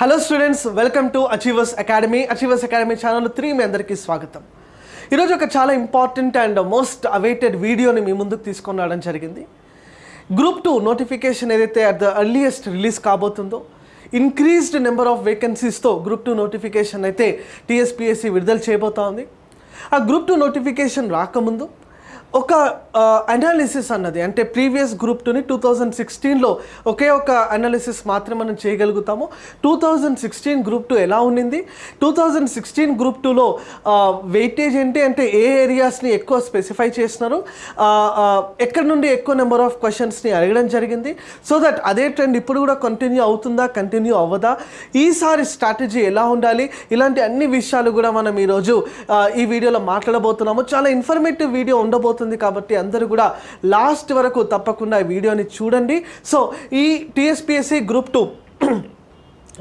Hello students welcome to Achievers Academy Achievers Academy channel three మీ అందరికీ స్వాగతం. ఈరోజు ఒక చాలా ఇంపార్టెంట్ అండ్ మోస్ట్ అవైటెడ్ వీడియోని మీ ముందుకు తీసుకొని రావడం జరిగింది. గ్రూప్ టూ నోటిఫికేషన్ ఏదైతే అట్ ద అర్లియెస్ట్ రిలీజ్ కాబోతుందో ఇంక్రీజ్డ్ నెంబర్ ఆఫ్ వేకెన్సీస్తో గ్రూప్ టూ నోటిఫికేషన్ అయితే టీఎస్పీఎస్సీ విడుదల చేయబోతా ఉంది. ఆ గ్రూప్ టూ నోటిఫికేషన్ రాకముందు ఒక అనాలిసిస్ అన్నది. అంటే ప్రీవియస్ గ్రూప్ టూని టూ థౌజండ్ సిక్స్టీన్లో ఒకే ఒక అనాలిసిస్ మాత్రం మనం చేయగలుగుతాము. Two thousand sixteen group two ఎలా ఉండింది? టూ థౌజండ్ సిక్స్టీన్ గ్రూప్ టూలో వెయిటేజ్ ఏంటి? అంటే ఏ ఏరియాస్ని ఎక్కువ స్పెసిఫై చేసినారు ఎక్కడి నుండి ఎక్కువ నెంబర్ ఆఫ్ క్వశ్చన్స్ని అడగడం జరిగింది? సో దట్ అదే ట్రెండ్ ఇప్పుడు కూడా కంటిన్యూ అవుతుందా? కంటిన్యూ అవ్వదా? ఈసారి స్ట్రాటజీ ఎలా ఉండాలి? ఇలాంటి అన్ని విషయాలు కూడా మనం ఈరోజు ఈ వీడియోలో మాట్లాడబోతున్నాము. చాలా ఇన్ఫర్మేటివ్ వీడియో ఉండబోతుంది కాబట్టి అందరూ కూడా లాస్ట్ వరకు తప్పకుండా ఈ వీడియోని చూడండి. సో ఈ టీఎస్పిఎస్సి గ్రూప్ టూ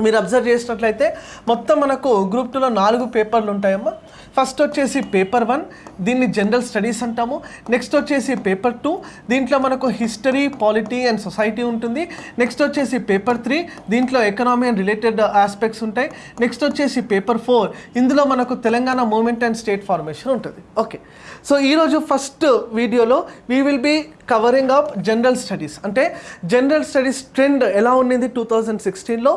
మీరు అబ్జర్వ్ చేసినట్లయితే మొత్తం మనకు గ్రూప్ టూలో నాలుగు పేపర్లు ఉంటాయమ్మా. ఫస్ట్ వచ్చేసి పేపర్ వన్ దీన్ని జనరల్ స్టడీస్ అంటాము. నెక్స్ట్ వచ్చేసి పేపర్ టూ దీంట్లో మనకు హిస్టరీ పాలిటీ అండ్ సొసైటీ ఉంటుంది. నెక్స్ట్ వచ్చేసి పేపర్ త్రీ దీంట్లో ఎకనామీ అండ్ రిలేటెడ్ ఆస్పెక్ట్స్ ఉంటాయి. నెక్స్ట్ వచ్చేసి పేపర్ ఫోర్ ఇందులో మనకు Telangana movement and state formation ఉంటుంది. ఓకే సో ఈరోజు ఫస్ట్ వీడియోలో we will be covering up general studies అంటే జనరల్ స్టడీస్ ట్రెండ్ ఎలా ఉండింది టూ థౌజండ్ సిక్స్టీన్లో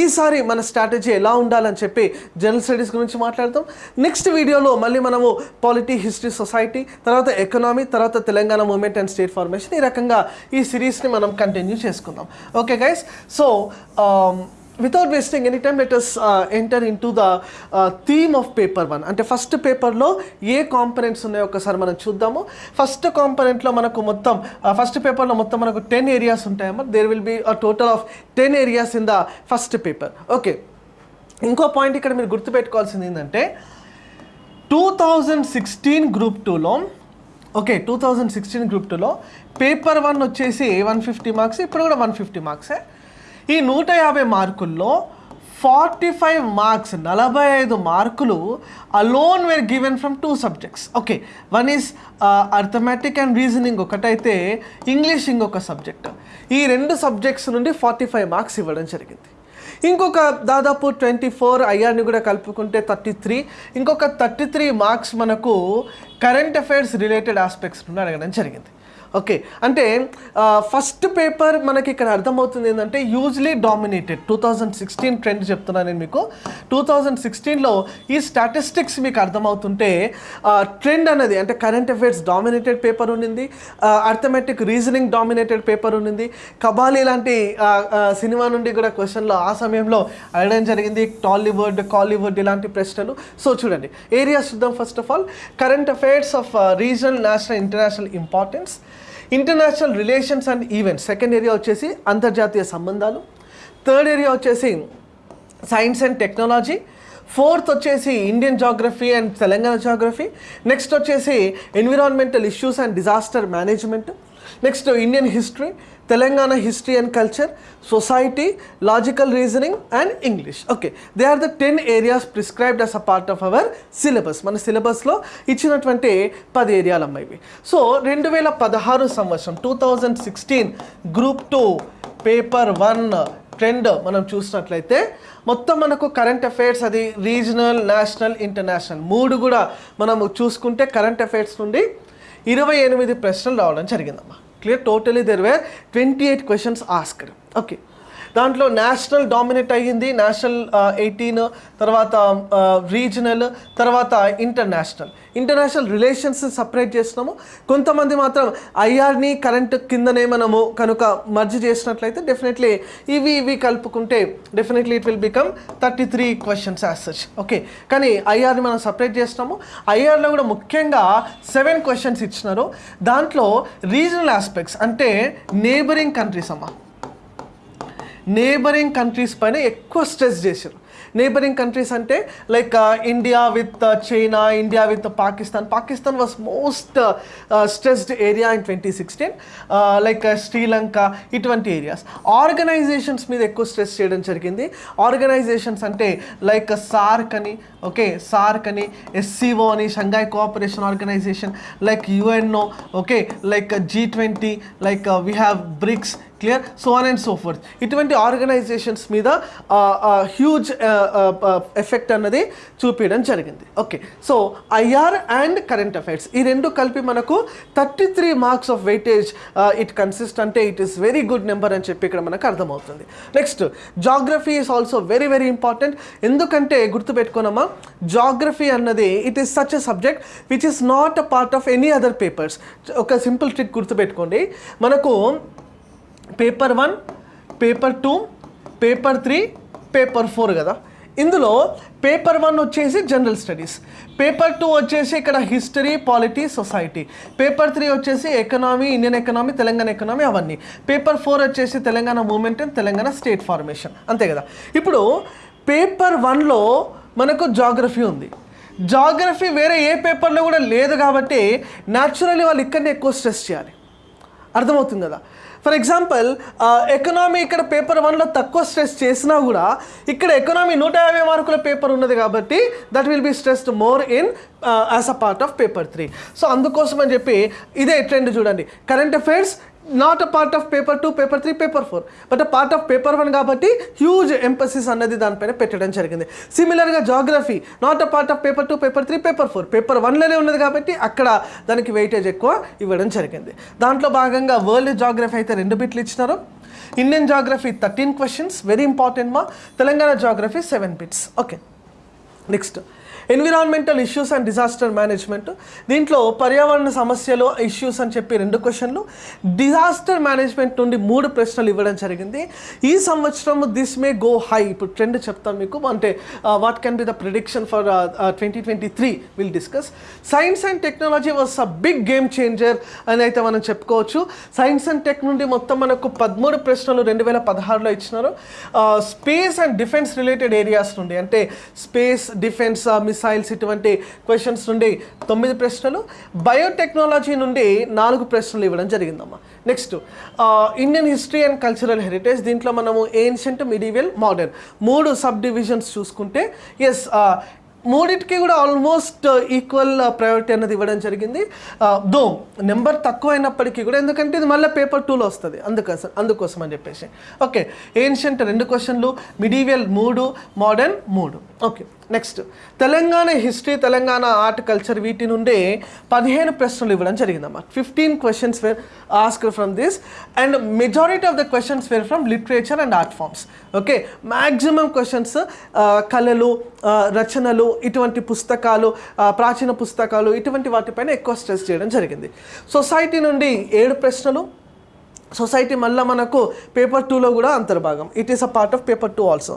ఈసారి మన స్ట్రాటజీ ఎలా ఉండాలని చెప్పి జనరల్ స్టడీస్ గురించి మాట్లాడతాం నెక్స్ట్ వీడియోలో మళ్ళీ మనము పాలిటీ హిస్టరీ సొసైటీ తర్వాత ఎకనామీ తర్వాత Telangana movement and state formation ఈ రకంగా ఈ సిరీస్ని మనం కంటిన్యూ చేసుకుందాం. Okay guys? So without wasting any time let us enter into the theme of paper one అంటే ఫస్ట్ పేపర్లో ఏ కాంపనెంట్స్ ఉన్నాయో ఒకసారి మనం చూద్దాము. ఫస్ట్ కాంపనెంట్లో మనకు మొత్తం ఫస్ట్ పేపర్లో మొత్తం మనకు ten areas ఉంటాయమ్మా. There will be a total of ten areas in the first paper okay ఇంకో పాయింట్ ఇక్కడ మీరు గుర్తుపెట్టుకోవాల్సింది ఏంటంటే టూ థౌజండ్ సిక్స్టీన్ గ్రూప్ టూలో okay two thousand sixteen group టూలో పేపర్ వన్ వచ్చేసి వన్ ఫిఫ్టీ మార్క్స్ ఇప్పుడు కూడా వన్ ఫిఫ్టీ మార్క్సే ఈ నూట యాభై మార్కుల్లో ఫార్టీ ఫైవ్ మార్క్స్ నలభై ఐదు మార్కులు alone were given from two subjects okay one is arithmetic and reasoning ఒకటైతే ఇంగ్లీష్ ఇంకొక సబ్జెక్ట్ ఈ రెండు సబ్జెక్ట్స్ నుండి ఫార్టీ ఫైవ్ మార్క్స్ ఇవ్వడం జరిగింది. ఇంకొక దాదాపు ట్వంటీ ఫోర్ ఐఆర్ని కూడా కలుపుకుంటే థర్టీ త్రీ ఇంకొక థర్టీ త్రీ మార్క్స్ మనకు కరెంట్ అఫైర్స్ రిలేటెడ్ ఆస్పెక్ట్స్ నుండి అడగడం జరిగింది. ఓకే. అంటే ఫస్ట్ పేపర్ మనకి ఇక్కడ అర్థమవుతుంది ఏంటంటే usually dominated two thousand sixteen trend చెప్తున్నాను నేను మీకు. టూ థౌజండ్ సిక్స్టీన్లో ఈ స్టాటిస్టిక్స్ మీకు అర్థమవుతుంటే ట్రెండ్ అనేది అంటే కరెంట్ అఫైర్స్ డామినేటెడ్ పేపర్ ఉండింది అర్థమెటిక్ రీజనింగ్ డామినేటెడ్ పేపర్ ఉండింది కబాలి లాంటి సినిమా నుండి కూడా క్వశ్చన్లో ఆ సమయంలో అడగడం జరిగింది టాలీవుడ్ కాలీవుడ్ ఇలాంటి ప్రశ్నలు. సో చూడండి ఏరియాస్ చూద్దాం first of all current affairs of regional national international importance international relations and events. Second area వచ్చేసి అంతర్జాతీయ సంబంధాలు. థర్డ్ ఏరియా వచ్చేసి సైన్స్ అండ్ టెక్నాలజీ. ఫోర్త్ వచ్చేసి Indian geography and Telangana geography. Next వచ్చేసి environmental issues and disaster management. Next Indian history Telangana history and culture society logical reasoning and English okay they are the ten areas prescribed as a part of our syllabus మన సిలబస్లో ఇచ్చినటువంటి పది ఏరియాలు అమ్మాయి so రెండు వేల పదహారు సంవత్సరం two thousand sixteen group two paper one trend మనం చూసినట్లయితే మొత్తం మనకు కరెంట్ అఫైర్స్ అది రీజనల్ నేషనల్ ఇంటర్నేషనల్ మూడు కూడా మనం చూసుకుంటే కరెంట్ అఫైర్స్ నుండి ఇరవై ఎనిమిది ప్రశ్నలు రావడం జరిగిందమ్మా. Clear totally there were twenty eight questions asked okay దాంట్లో నేషనల్ డామినేట్ అయ్యింది నేషనల్ ఎయిటీన్ తర్వాత రీజనల్ తర్వాత ఇంటర్నేషనల్. ఇంటర్నేషనల్ రిలేషన్స్ సపరేట్ చేసినాము కొంతమంది మాత్రం ఐఆర్ని కరెంట్ కిందనే మనము కనుక మర్జ్ చేసినట్లయితే డెఫినెట్లీ ఇవి ఇవి కలుపుకుంటే definitely it will become thirty three questions as such okay కానీ ఐఆర్ని మనం సపరేట్ చేసినాము ఐఆర్లో కూడా ముఖ్యంగా సెవెన్ క్వశ్చన్స్ ఇచ్చినారు. దాంట్లో రీజనల్ ఆస్పెక్ట్స్ అంటే నేబరింగ్ కంట్రీస్ అమ్మా. నేబరింగ్ కంట్రీస్ పైన ఎక్కువ స్ట్రెస్ చేశారు. నేబరింగ్ కంట్రీస్ అంటే like India with China India with Pakistan Pakistan was most stressed area in twenty sixteen like Sri Lanka ఇటువంటి ఏరియాస్ ఆర్గనైజేషన్స్ మీద ఎక్కువ స్ట్రెస్ చేయడం జరిగింది. ఆర్గనైజేషన్స్ అంటే లైక్ సార్క్ అని ఓకే సార్క్ అని ఎస్సీఓ అని Shanghai cooperation organisation like UNO okay like G twenty like we have BRICS clear so on and so forth ఇటువంటి ఆర్గనైజేషన్స్ మీద హ్యూజ్ ఎఫెక్ట్ అన్నది చూపించడం జరిగింది. Okay so IR and current affairs ఈ రెండు కలిపి మనకు thirty three marks of weightage it consist అంటే it is very good number అని చెప్పి ఇక్కడ మనకు అర్థమవుతుంది. Next geography is also very very important ఎందుకంటే గుర్తుపెట్టుకున్నామా జాగ్రఫీ అన్నది it is such a subject which is not a part of any other papers ఒక సింపుల్ ట్రిక్ గుర్తుపెట్టుకోండి. మనకు paper one paper two paper three paper four కదా? ఇందులో paper one వచ్చేసి general studies. Paper two వచ్చేసి ఇక్కడ history polity society. Paper three వచ్చేసి economy Indian economy Telangana economy అవన్నీ. పేపర్ ఫోర్ వచ్చేసి Telangana movement and Telangana state formation. అంతే కదా? ఇప్పుడు పేపర్ వన్లో మనకు జాగ్రఫీ ఉంది. జాగ్రఫీ వేరే ఏ పేపర్లో కూడా లేదు కాబట్టి న్యాచురల్లీ వాళ్ళు ఇక్కడనే ఎక్కువ స్ట్రెస్ చేయాలి. అర్థమవుతుంది కదా? ఫర్ ఎగ్జాంపుల్ ఎకనామీ ఇక్కడ పేపర్ వన్లో తక్కువ స్ట్రెస్ చేసినా కూడా ఇక్కడ ఎకనామీ నూట యాభై మార్కుల పేపర్ ఉన్నది కాబట్టి that will be stressed more in as a part of paper three so అందుకోసం అని చెప్పి ఇదే ట్రెండ్ చూడండి. Current affairs not a part of paper two paper three paper four but a part of paper one కాబట్టి huge emphasis అన్నది దానిపైన పెట్టడం జరిగింది. సిమిలర్గా geography not a part of paper two paper three paper four paper వన్లోనే ఉన్నది కాబట్టి అక్కడ దానికి వెయిటేజ్ ఎక్కువ ఇవ్వడం జరిగింది. దాంట్లో భాగంగా వరల్డ్ జాగ్రఫీ అయితే రెండు బిట్లు ఇచ్చినారు. Indian geography thirteen questions very important మా. Telangana geography seven bits okay next environmental issues and disaster management దీంట్లో పర్యావరణ సమస్యలు ఇష్యూస్ అని చెప్పి రెండు క్వశ్చన్లు డిజాస్టర్ మేనేజ్మెంట్ నుండి మూడు ప్రశ్నలు ఇవ్వడం జరిగింది. ఈ సంవత్సరం దిస్ మే గో హై ఇప్పుడు ట్రెండ్ చెప్తాను మీకు. అంటే what can be the prediction for twenty twenty three will discuss science and technology was a big game changer అని అయితే మనం చెప్పుకోవచ్చు. సైన్స్ అండ్ టెక్ నుండి మొత్తం మనకు పదమూడు ప్రశ్నలు రెండు వేల పదహారులో ఇచ్చినారు. Space and defence related areas నుండి. అంటే స్పేస్ డిఫెన్స్ మిస్ మిసైల్స్ ఇటువంటి క్వశ్చన్స్ నుండి తొమ్మిది ప్రశ్నలు బయోటెక్నాలజీ నుండి నాలుగు ప్రశ్నలు ఇవ్వడం జరిగిందమ్మా. Next Indian history and cultural heritage దీంట్లో మనము ఏన్షియంట్ మిడివియల్ మోడర్న్ మూడు సబ్ డివిజన్స్ చూసుకుంటే ఎస్ మూడింటికి కూడా ఆల్మోస్ట్ ఈక్వల్ ప్రయారిటీ అనేది ఇవ్వడం జరిగింది. దో నెంబర్ తక్కువ అయినప్పటికీ కూడా ఎందుకంటే ఇది మళ్ళీ పేపర్ టూలో వస్తుంది. అందుకోసం అందుకోసం అని చెప్పేసి. ఓకే ఏన్షియంట్ రెండు క్వశ్చన్లు మిడివియల్ మూడు మోడర్న్ మూడు. Okay next Telangana history Telangana art culture వీటి నుండే పదిహేను ప్రశ్నలు ఇవ్వడం జరిగిందమ్మా fifteen questions were ask from this and majority of the questions were from literature and art forms okay maximum questions కళలు uh, రచనలు ఇటువంటి పుస్తకాలు uh, ప్రాచీన పుస్తకాలు ఇటువంటి వాటిపైన ఎక్కువ స్ట్రెస్ చేయడం జరిగింది. సొసైటీ నుండి ఏడు ప్రశ్నలు సొసైటీ మళ్ళీ మనకు పేపర్ టూలో కూడా అంతర్భాగం. It is a part of paper two also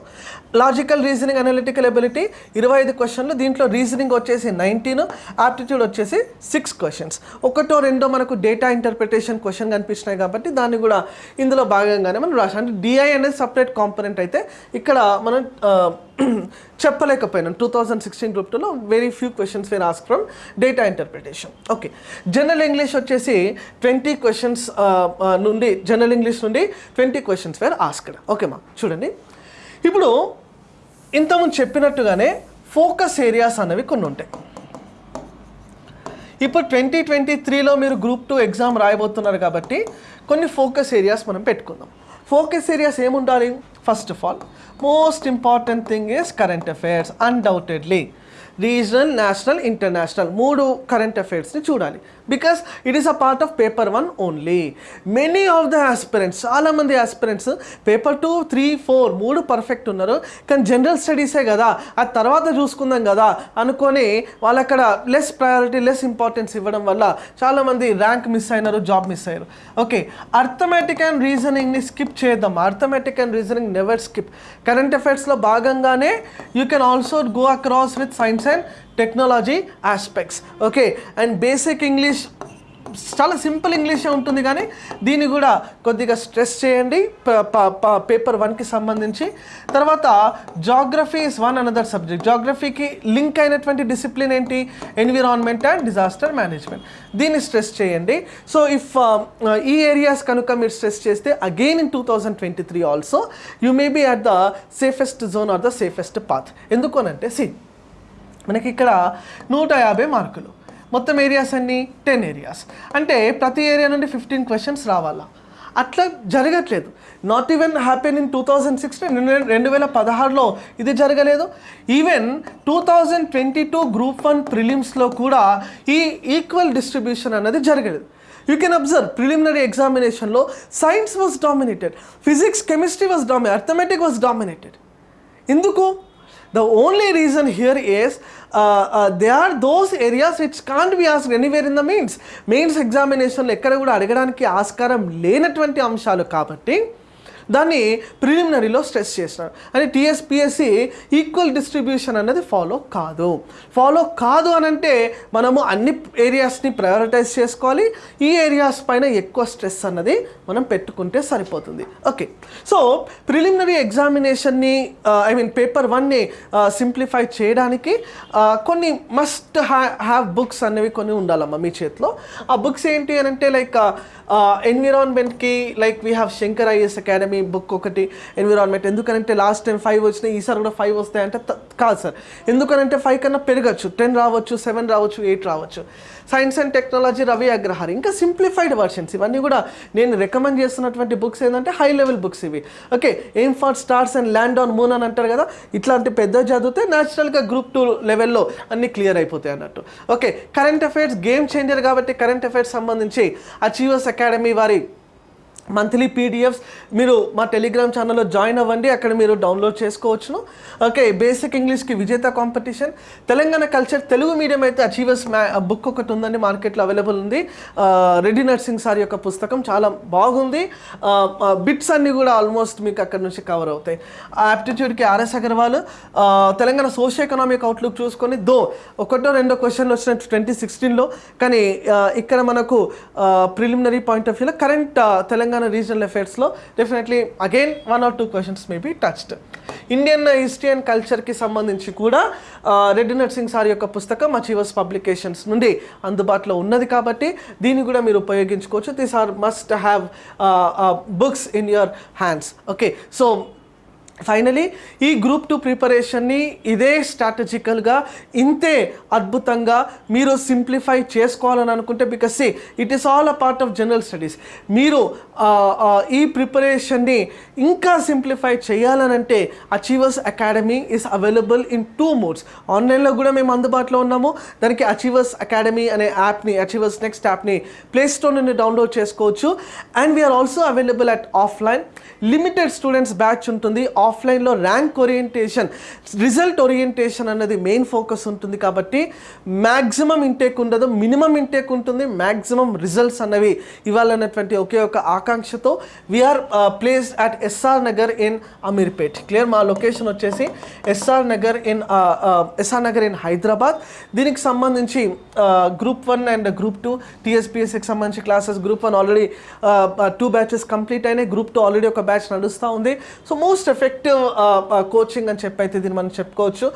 logical reasoning analytical ability ఇరవై ఐదు క్వశ్చన్లు దీంట్లో రీజనింగ్ వచ్చేసి నైన్టీన్ ఆప్టిట్యూడ్ వచ్చేసి సిక్స్ క్వశ్చన్స్ ఒకటో రెండో మనకు డేటా ఇంటర్ప్రిటేషన్ క్వశ్చన్ కనిపించినాయి కాబట్టి దాన్ని కూడా ఇందులో భాగంగానే మనం రాసాం అంటే డిఐ అనేది సపరేట్ కాంపనెంట్ అయితే ఇక్కడ మనం చెప్పలేకపోయినాం. టూ థౌజండ్ సిక్స్టీన్ గ్రూప్ టూలో very few questions were ask from data interpretation okay general English వచ్చేసి ట్వంటీ క్వశ్చన్స్ uh, uh, నుండి జనరల్ ఇంగ్లీష్ నుండి ట్వంటీ క్వశ్చన్స్ వేర్ ఆస్క్డ్ ఓకేమా చూడండి. ఇప్పుడు ఇంతకుముందు చెప్పినట్టుగానే ఫోకస్ ఏరియాస్ అనేవి కొన్ని ఉంటాయి. ఇప్పుడు ట్వంటీ ట్వంటీ త్రీలో మీరు గ్రూప్ టూ ఎగ్జామ్ రాయబోతున్నారు కాబట్టి కొన్ని ఫోకస్ ఏరియాస్ మనం పెట్టుకుందాం. ఫోకస్ ఏరియాస్ ఏముండాలి? First of all most important thing is current affairs undoubtedly regional national international మూడు కరెంట్ అఫైర్స్ని చూడాలి. Because it is a part of paper one only many of the aspirants చాలామంది aspirants paper two three four మూడు perfect ఉన్నారు. కానీ general స్టడీసే కదా? ఆ తర్వాత చూసుకుందాం కదా? అనుకొని వాళ్ళు అక్కడ లెస్ ప్రయారిటీ లెస్ ఇంపార్టెన్స్ ఇవ్వడం వల్ల చాలామంది ర్యాంక్ మిస్ అయినారు జాబ్ మిస్ అయ్యారు ఓకే అర్థమెటిక్ అండ్ రీజనింగ్ని స్కిప్ చేద్దాం. Arithmetic and reasoning never skip current అఫైర్స్లో భాగంగానే you can also go across with science and technology aspects okay and basic English చాలా simple ఇంగ్లీషే ఉంటుంది కానీ దీన్ని కూడా కొద్దిగా స్ట్రెస్ చేయండి. పేపర్ వన్కి సంబంధించి. తర్వాత geography is one another subject జాగ్రఫీకి link అయినటువంటి డిసిప్లిన్ ఏంటి? ఎన్విరాన్మెంట్ అండ్ డిజాస్టర్ మేనేజ్మెంట్ దీన్ని స్ట్రెస్ చేయండి. సో ఇఫ్ uh, uh, ఈ ఏరియాస్ కనుక మీరు స్ట్రెస్ చేస్తే again in two thousand twenty three also you may be at the safest zone or the safest path ఎందుకోనంటే సి మనకి ఇక్కడ నూట యాభై మార్కులు. మొత్తం ఏరియాస్ అన్ని టెన్ ఏరియాస్ అంటే ప్రతి ఏరియా నుండి ఫిఫ్టీన్ క్వశ్చన్స్ రావాలా? అట్లా జరగట్లేదు. Not even happen in two thousand sixteen రెండు వేల పదహారులో ఇది జరగలేదు. Even two thousand twenty two group one ప్రిలిమ్స్లో కూడా ఈ ఈక్వల్ డిస్ట్రిబ్యూషన్ అన్నది జరగలేదు. యూ కెన్ అబ్జర్వ్ ప్రిలిమినరీ ఎగ్జామినేషన్లో science was dominated physics chemistry was dominated arithmetic was dominated ఎందుకు? The only reason here is they are those areas which can't be ask anywhere in the mains mains ఎగ్జామినేషన్లో ఎక్కడ కూడా అడగడానికి ఆస్కారం లేనటువంటి అంశాలు కాబట్టి దాన్ని ప్రిలిమినరీలో స్ట్రెస్ చేసినారు అని టీఎస్పిఎస్సి ఈక్వల్ డిస్ట్రిబ్యూషన్ అనేది ఫాలో కాదు. ఫాలో కాదు అని అంటే మనము అన్ని ఏరియాస్ని ప్రయారిటైజ్ చేసుకోవాలి. ఈ ఏరియాస్ పైన ఎక్కువ స్ట్రెస్ అన్నది మనం పెట్టుకుంటే సరిపోతుంది. ఓకే. సో ప్రిలిమినరీ ఎగ్జామినేషన్ని ఐ మీన్ పేపర్ వన్ని సింప్లిఫై చేయడానికి కొన్ని మస్ట్ హ్యా హ్యావ్ బుక్స్ అనేవి కొన్ని ఉండాలమ్మా మీ చేతిలో. ఆ బుక్స్ ఏంటి అని అంటే like ఎన్విరాన్మెంట్కి like we have Shankar IAS academy book ఒకటి ఎన్విరాన్మెంట్ ఎందుకంటే లాస్ట్ టైం ఫైవ్ వచ్చినాయి ఈసారి కూడా ఫైవ్ వస్తాయంటే అంటే కాదు సార్. ఎందుకనంటే ఫైవ్ కన్నా పెరగచ్చు. టెన్ రావచ్చు సెవెన్ రావచ్చు ఎయిట్ రావచ్చు. Science and technology Ravi Agrahari. ఇంకా సింప్లిఫైడ్ వర్షన్స్ ఇవన్నీ కూడా నేను రికమెండ్ చేస్తున్నటువంటి బుక్స్ ఏంటంటే హై లెవెల్ బుక్స్ ఇవి. Okay aim for stars and land on moon అని అంటారు కదా ఇట్లాంటి పెద్ద చదివితే న్యాచురల్గా గ్రూప్ టూ లెవెల్లో అన్ని క్లియర్ అయిపోతాయి అన్నట్టు. Okay current affairs game changer కాబట్టి కరెంట్ అఫైర్స్ సంబంధించి అచీవర్స్ అకాడమీ వారి మంత్లీ పీడిఎఫ్స్ మీరు మా టెలిగ్రామ్ ఛానల్లో జాయిన్ అవ్వండి అక్కడ మీరు డౌన్లోడ్ చేసుకోవచ్చును. Okay basic ఇంగ్లీష్కి Vijetha competition. Telangana culture Telugu medium అయితే అచీవర్స్ మ్యా బుక్ ఒకటి ఉందండి మార్కెట్లో అవైలబుల్ ఉంది. రెడ్డి నర్సింగ్ సార్ యొక్క పుస్తకం చాలా బాగుంది. బిట్స్ అన్నీ కూడా ఆల్మోస్ట్ మీకు అక్కడ నుంచి కవర్ అవుతాయి. ఆప్టిట్యూడ్కి RS Agarwal Telangana social economic outlook చూసుకొని దో ఒకటో రెండో క్వశ్చన్లు వచ్చినట్టు ట్వంటీ సిక్స్టీన్లో కానీ ఇక్కడ మనకు ప్రిలిమినరీ పాయింట్ ఆఫ్ వ్యూలో current Telangana regional అఫైర్స్లో definitely again one or two questions may be touched Indian history and కల్చర్కి సంబంధించి కూడా ఆ, రెడ్డి నర్సింగ్ సార్ యొక్క పుస్తకం అచీవర్స్ పబ్లికేషన్స్ నుండి అందుబాటులో ఉన్నది కాబట్టి దీన్ని కూడా మీరు ఉపయోగించుకోవచ్చు. These are must have books in your hands okay so finally ఈ గ్రూప్ టూ ప్రిపరేషన్ని ఇదే స్ట్రాటజికల్గా ఇంతే అద్భుతంగా మీరు సింప్లిఫై చేసుకోవాలని అనుకుంటే because it is all a part of general studies మీరు ఈ ప్రిపరేషన్ని ఇంకా simplify చేయాలనంటే achievers academy is available in two modes ఆన్లైన్లో కూడా మేము అందుబాటులో ఉన్నాము. దానికి అచీవర్స్ అకాడమీ అనే యాప్ని అచీవర్స్ నెక్స్ట్ యాప్ని ప్లే స్టోర్ నుండి డౌన్లోడ్ చేసుకోవచ్చు. And we are also available at offline limited students batch ఉంటుంది. ఆఫ్లైన్లో ర్యాంక్ ఓరియంటేషన్ రిజల్ట్ ఓరియంటేషన్ అన్నది మెయిన్ ఫోకస్ ఉంటుంది కాబట్టి మ్యాక్సిమం ఇంటేక్ ఉండదు మినిమం ఇంటేక్ ఉంటుంది మ్యాక్సిమం రిజల్ట్స్ అన్నవి ఇవ్వాలన్నటువంటి ఒకే ఒక ఆకాంక్షతో we are place at S R Nagar in Ameerpet clear మా లొకేషన్ వచ్చేసి S R Nagar in S R Nagar in Hyderabad దీనికి సంబంధించి group one and group two టీఎస్పీఎస్సికి సంబంధించి classes group one already two batches complete అయినాయి. Group two already ఒక batch నడుస్తూ ఉంది. So most effect effective coaching అని చెప్పి అయితే దీన్ని మనం చెప్పుకోవచ్చు.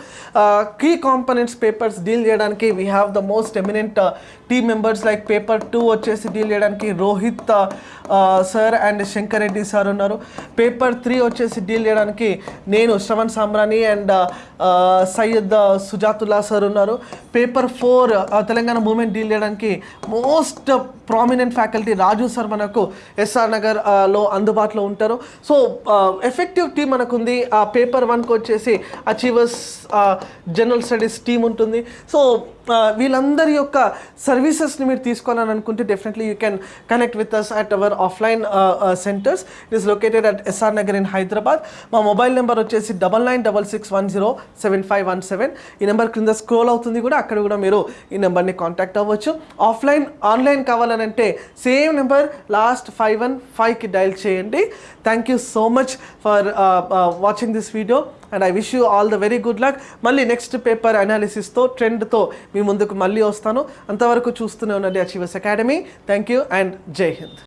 కీ కాంపనెంట్స్ పేపర్స్ డీల్ చేయడానికి we have the most eminent team members like paper two వచ్చేసి డీల్ చేయడానికి Rohit sir and Shankar Reddy sir ఉన్నారు. పేపర్ త్రీ వచ్చేసి డీల్ చేయడానికి నేను శ్రవణ్ సామ్రాణి అండ్ సయ్యద్ సుజాతుల్లా సార్ ఉన్నారు. Paper four Telangana movement deal చేయడానికి most prominent faculty Raju sir మనకు S R నగర్లో అందుబాటులో ఉంటారు. సో ఎఫెక్టివ్ టీం మనకుంది. ఆ పేపర్ వన్కి వచ్చేసి అచీవర్స్ జనరల్ స్టడీస్ టీం ఉంటుంది. సో వీళ్ళందరి యొక్క సర్వీసెస్ని మీరు తీసుకోవాలని అనుకుంటే definitely you can connect with us at our offline centres it is located at S R Nagar in Hyderabad మా మొబైల్ నెంబర్ వచ్చేసి double nine double six one zero seven five one seven ఈ number క్రింద scroll అవుతుంది కూడా అక్కడ కూడా మీరు ఈ నెంబర్ని కాంటాక్ట్ అవ్వచ్చు. ఆఫ్లైన్ ఆన్లైన్ కావాలని అంటే same number last five one ఫైవ్కి డయల్ చేయండి. Thank you so much for watching this video and I wish you all the very good luck మళ్ళీ నెక్స్ట్ పేపర్ అనాలిసిస్తో ట్రెండ్తో మీ ముందుకు మళ్ళీ వస్తాను. అంతవరకు చూస్తూనే ఉండండి achievers academy. Thank you and Jai Hind